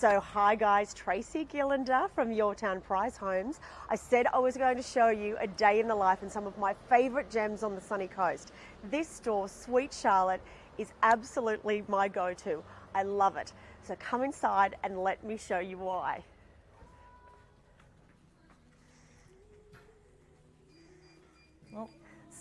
So, hi guys, Tracy Gillander from Yourtown Prize Homes. I said I was going to show you a day in the life and some of my favourite gems on the sunny coast. This store, Sweet Charlotte, is absolutely my go to. I love it. So, come inside and let me show you why.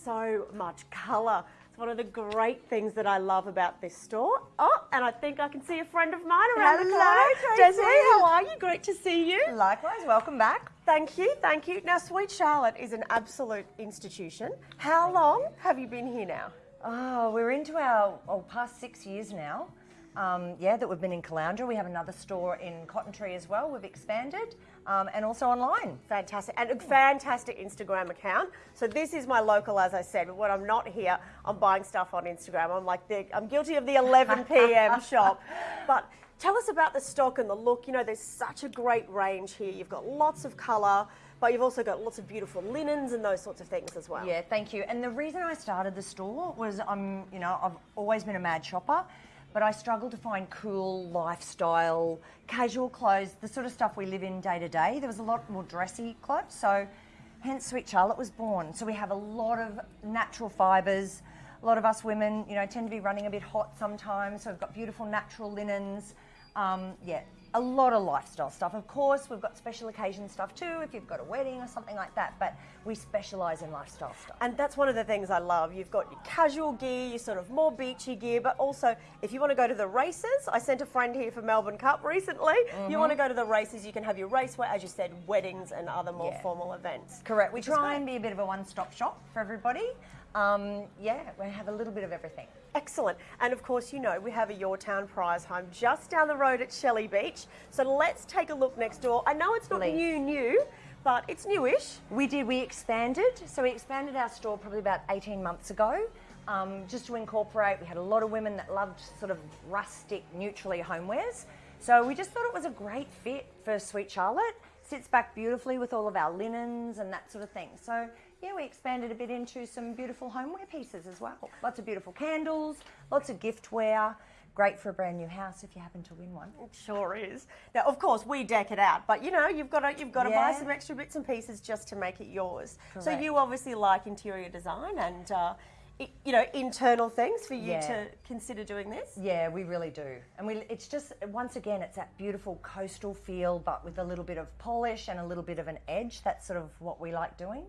So much colour It's one of the great things that I love about this store. Oh, and I think I can see a friend of mine around Hello, the corner. Tracy. Desiree, how are you? Great to see you. Likewise, welcome back. Thank you, thank you. Now, Sweet Charlotte is an absolute institution. How long have you been here now? Oh, we're into our oh, past six years now. Um, yeah, that we've been in Caloundra. We have another store in Cotton Tree as well. We've expanded um, and also online. Fantastic. And a fantastic Instagram account. So this is my local, as I said, but when I'm not here, I'm buying stuff on Instagram. I'm like, the, I'm guilty of the 11 p.m. shop. But tell us about the stock and the look. You know, there's such a great range here. You've got lots of colour, but you've also got lots of beautiful linens and those sorts of things as well. Yeah, thank you. And the reason I started the store was I'm, you know, I've always been a mad shopper but I struggled to find cool lifestyle, casual clothes, the sort of stuff we live in day to day. There was a lot more dressy clothes, so hence Sweet Charlotte was born. So we have a lot of natural fibres. A lot of us women, you know, tend to be running a bit hot sometimes, so we've got beautiful natural linens. Um, yeah, a lot of lifestyle stuff. Of course, we've got special occasion stuff too, if you've got a wedding or something like that, but we specialise in lifestyle stuff. And that's one of the things I love. You've got your casual gear, your sort of more beachy gear, but also if you want to go to the races, I sent a friend here for Melbourne Cup recently. Mm-hmm. You want to go to the races, you can have your racewear, as you said, weddings and other more yeah. formal events. Correct. We try and be a bit of a one stop shop for everybody. Um, yeah, we have a little bit of everything. Excellent. And of course, you know, we have a Yourtown prize home just down the road at Shelley Beach. So let's take a look next door. I know it's not Please. new, new, but it's newish. We did, we expanded. So we expanded our store probably about 18 months ago. Um, just to incorporate, we had a lot of women that loved sort of rustic, neutrally homewares. So we just thought it was a great fit for Sweet Charlotte. Sits back beautifully with all of our linens and that sort of thing. So yeah, we expanded a bit into some beautiful homeware pieces as well. Lots of beautiful candles, lots of giftware. Great for a brand new house if you happen to win one. It sure is. Now, of course, we deck it out, but you know, you've got to you've got to yeah. buy some extra bits and pieces just to make it yours. Correct. So you obviously like interior design and. Uh, you know, internal things for you yeah. to consider doing this? Yeah, we really do. And we, it's just, once again, it's that beautiful coastal feel, but with a little bit of polish and a little bit of an edge. That's sort of what we like doing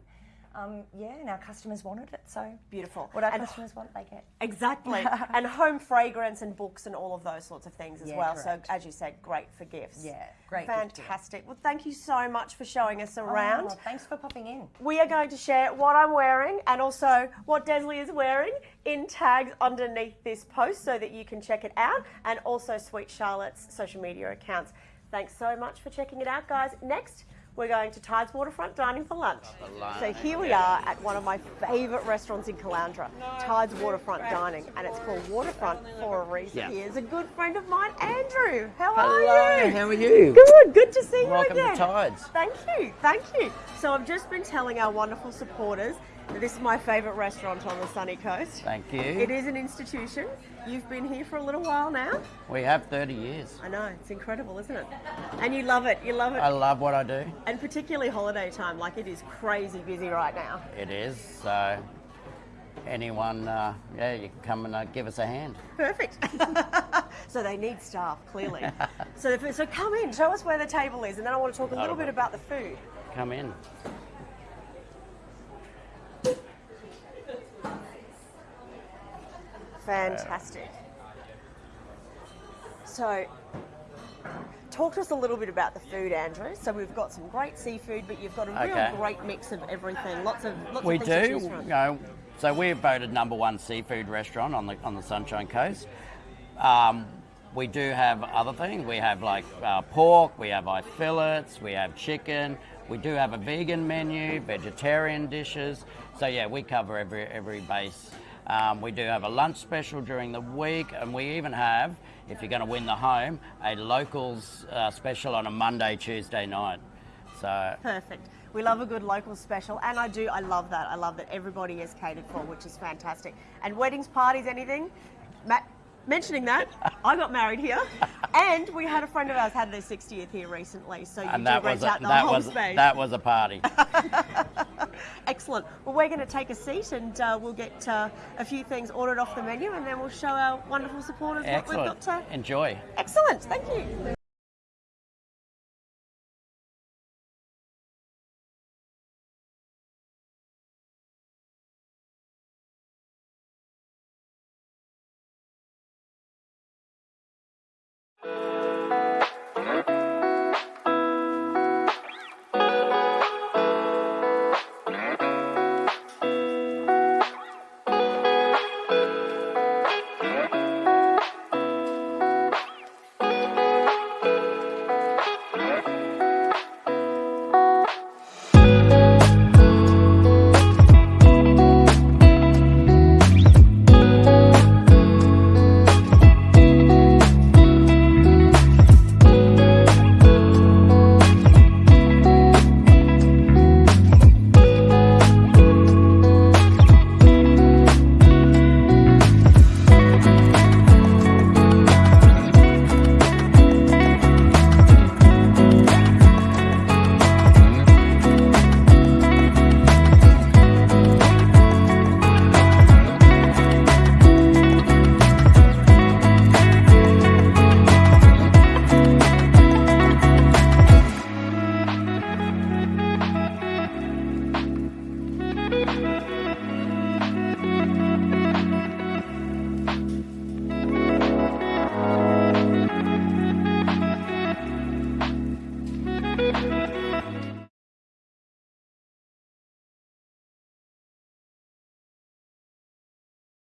um, yeah, and our customers wanted it. So beautiful. What our and customers want, they get. Exactly. and home fragrance and books and all of those sorts of things as yeah, well. Correct. So as you said, great for gifts. Yeah, great. Fantastic. Well, thank you so much for showing us around. Oh, thanks for popping in. We are going to share what I'm wearing and also what Desley is wearing in tags underneath this post so that you can check it out and also Sweet Charlotte's social media accounts. Thanks so much for checking it out, guys. Next, we're going to Tides Waterfront Dining for lunch. So here we are at one of my favourite restaurants in Caloundra, Tides Waterfront Dining, and it's called Waterfront for a reason. Yeah. Here's a good friend of mine, Andrew. How Hello, are you? how are you? Good, good to see Welcome you again. Welcome to Tides. Thank you, thank you. So I've just been telling our wonderful supporters this is my favourite restaurant on the sunny coast. Thank you. It is an institution. You've been here for a little while now. We have 30 years. I know, it's incredible, isn't it? And you love it, you love it. I love what I do. And particularly holiday time, like it is crazy busy right now. It is, so anyone, uh, yeah, you can come and uh, give us a hand. Perfect. so they need staff, clearly. so, so come in, show us where the table is, and then I want to talk a little bit about the food. Come in. Fantastic. So, talk to us a little bit about the food, Andrew. So we've got some great seafood, but you've got a real okay. great mix of everything. Lots of lots we of do. You know, so we're voted number one seafood restaurant on the on the Sunshine Coast. Um, we do have other things. We have like uh, pork, we have eye fillets, we have chicken. We do have a vegan menu, vegetarian dishes. So yeah, we cover every every base um, we do have a lunch special during the week, and we even have, if you're going to win the home, a locals uh, special on a Monday, Tuesday night. So perfect. We love a good local special, and I do. I love that. I love that everybody is catered for, which is fantastic. And weddings, parties, anything, Matt mentioning that, I got married here, and we had a friend of ours had their 60th here recently. So you And do that rent was a, out the that whole was space. that was a party. Excellent. Well, we're going to take a seat and uh, we'll get uh, a few things ordered off the menu, and then we'll show our wonderful supporters what we've got to. Enjoy. Excellent. Thank you.